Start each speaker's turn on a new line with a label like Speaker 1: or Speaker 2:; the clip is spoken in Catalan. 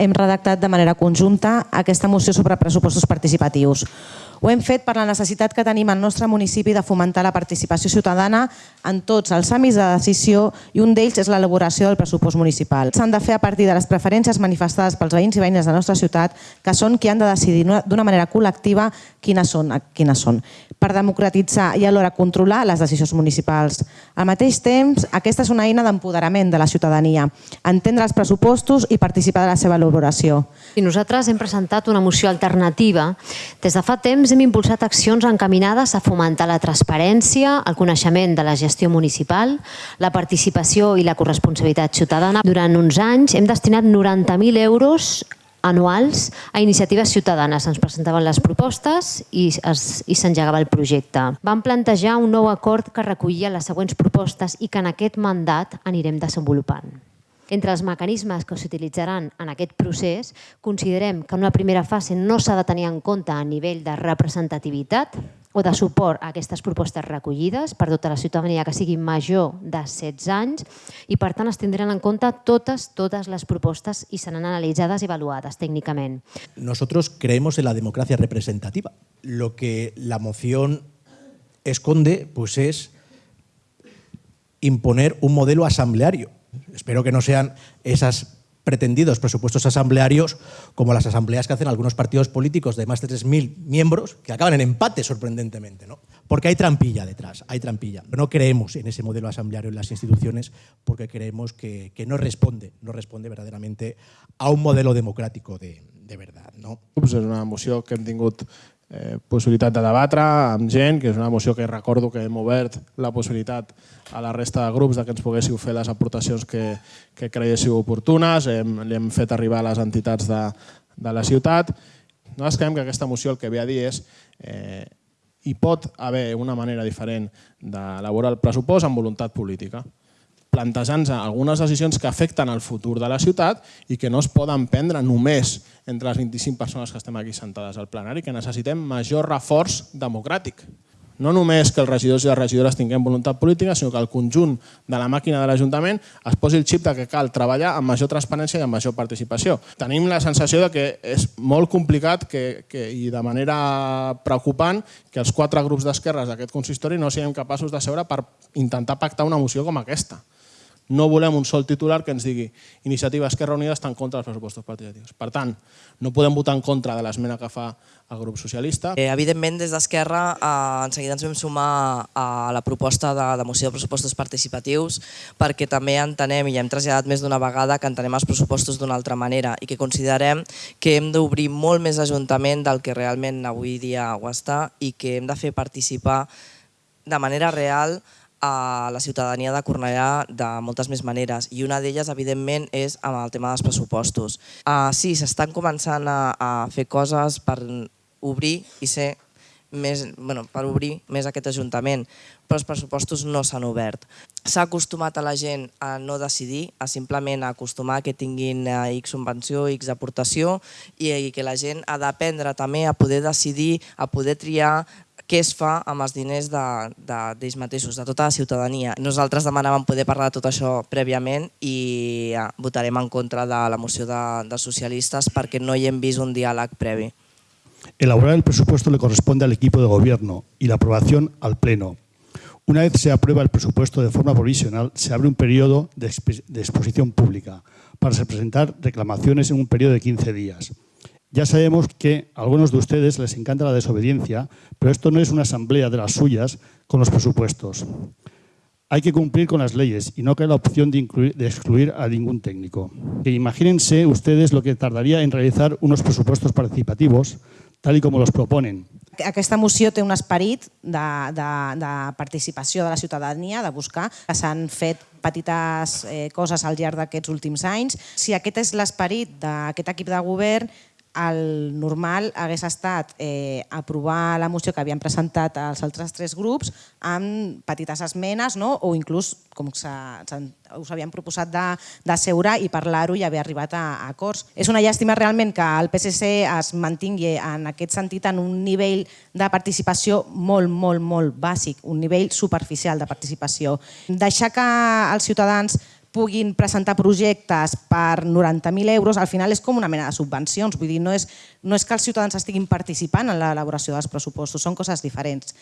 Speaker 1: hem redactat de manera conjunta aquesta moció sobre pressupostos participatius. Ho hem fet per la necessitat que tenim al nostre municipi de fomentar la participació ciutadana en tots els àmbits de decisió i un d'ells és l'elaboració del pressupost municipal. S'han de fer a partir de les preferències manifestades pels veïns i veïnes de la nostra ciutat, que són qui han de decidir d'una manera col·lectiva quines són, quines són, per democratitzar i alhora controlar les decisions municipals. Al mateix temps, aquesta és una eina d'empoderament de la ciutadania, entendre els pressupostos i participar de la seva elaboració.
Speaker 2: I nosaltres hem presentat una moció alternativa. Des de fa temps hem impulsat accions encaminades a fomentar la transparència, el coneixement de la gestió municipal, la participació i la corresponsabilitat ciutadana. Durant uns anys hem destinat 90.000 euros anuals a iniciatives ciutadanes. Ens presentaven les propostes i s'engegava el projecte. Vam plantejar un nou acord que recollia les següents propostes i que en aquest mandat anirem desenvolupant. Entre els mecanismes que s'utilitzaran en aquest procés, considerem que en una primera fase no s'ha de tenir en compte a nivell de representativitat, o de suport a aquestes propostes recollides per tota la ciutadania que sigui major de 16 anys i per tant es tindran en compte totes, totes les propostes i seran analitzades i avaluades técnicamente.
Speaker 3: Nosotros creemos en la democracia representativa. Lo que la moción esconde pues es imponer un modelo asambleario. Espero que no sean esas pretendidos presupuestos asamblearios como las asambleas que hacen algunos partidos políticos de más de 3.000 miembros que acaban en empate sorprendentemente, ¿no? Porque hay trampilla detrás, hay trampilla. No creemos en ese modelo asambleario en las instituciones porque creemos que, que no responde, no responde verdaderamente a un modelo democrático de, de verdad. No?
Speaker 4: És una moció que hem eh, possibilitat de debatre amb gent, que és una moció que recordo que hem obert la possibilitat a la resta de grups de que ens poguéssiu fer les aportacions que, que creiéssiu oportunes, hem, li hem fet arribar a les entitats de, de la ciutat. Nosaltres creiem que aquesta moció el que ve a dir és eh, hi pot haver una manera diferent d'elaborar el pressupost amb voluntat política plantejant-se algunes decisions que afecten el futur de la ciutat i que no es poden prendre només entre les 25 persones que estem aquí sentades al plenari, que necessitem major reforç democràtic. No només que els regidors i les regidores tinguem voluntat política, sinó que el conjunt de la màquina de l'Ajuntament es posi el xip que cal treballar amb major transparència i amb major participació. Tenim la sensació de que és molt complicat que, que, i de manera preocupant que els quatre grups d'esquerres d'aquest consistori no siguem capaços de seure per intentar pactar una moció com aquesta no volem un sol titular que ens digui Iniciativa Esquerra Unida està en contra dels pressupostos participatius. Per tant, no podem votar en contra de l'esmena que fa el grup socialista.
Speaker 5: Eh, evidentment, des d'Esquerra, eh, en seguida ens vam sumar a la proposta de, de moció de pressupostos participatius perquè també entenem, i hem traslladat més d'una vegada, que entenem els pressupostos d'una altra manera i que considerem que hem d'obrir molt més ajuntament del que realment avui dia ho està i que hem de fer participar de manera real a la ciutadania de Cornellà de moltes més maneres i una d'elles, evidentment, és amb el tema dels pressupostos. Uh, sí, s'estan començant a, a fer coses per obrir i ser més, bueno, per obrir més aquest Ajuntament, però els pressupostos no s'han obert. S'ha acostumat a la gent a no decidir, a simplement acostumar que tinguin eh, X subvenció, X aportació i, i que la gent ha d'aprendre també a poder decidir, a poder triar què es fa amb els diners d'ells de, de, mateixos, de tota la ciutadania. Nosaltres demanàvem poder parlar de tot això prèviament i ja, votarem en contra de la moció de, de socialistes perquè no hi hem vist un diàleg previ.
Speaker 6: Elaborar el presupuesto le corresponde al equipo de gobierno y la aprobación al Pleno. Una vez se aprueba el presupuesto de forma provisional, se abre un periodo de, de exposición pública para presentar reclamaciones en un periodo de 15 días. Ya sabemos que a algunos de ustedes les encanta la desobediencia, pero esto no es una asamblea de las suyas con los presupuestos. Hay que cumplir con las leyes y no cae la opción de, incluir, de excluir a ningún técnico. Que imagínense ustedes lo que tardaría en realizar unos presupuestos participativos, tal y como los proponen.
Speaker 1: Aquesta moció té un esperit de, de, de participació de la ciutadania, de buscar, que s'han fet petites eh, coses al llarg d'aquests últims anys. Si aquest és l'esperit d'aquest equip de govern, el normal hagués estat eh, aprovar la moció que havien presentat els altres tres grups amb petites esmenes no? o inclús, com se, se, us havien proposat de, de seure i parlar-ho i haver arribat a, a acords. És una llàstima realment que el PSC es mantingui en aquest sentit en un nivell de participació molt, molt, molt bàsic, un nivell superficial de participació. Deixar que els ciutadans puguin presentar projectes per 90.000 euros, al final és com una mena de subvencions. Vull dir, no és, no és que els ciutadans estiguin participant en l'elaboració dels pressupostos, són coses diferents.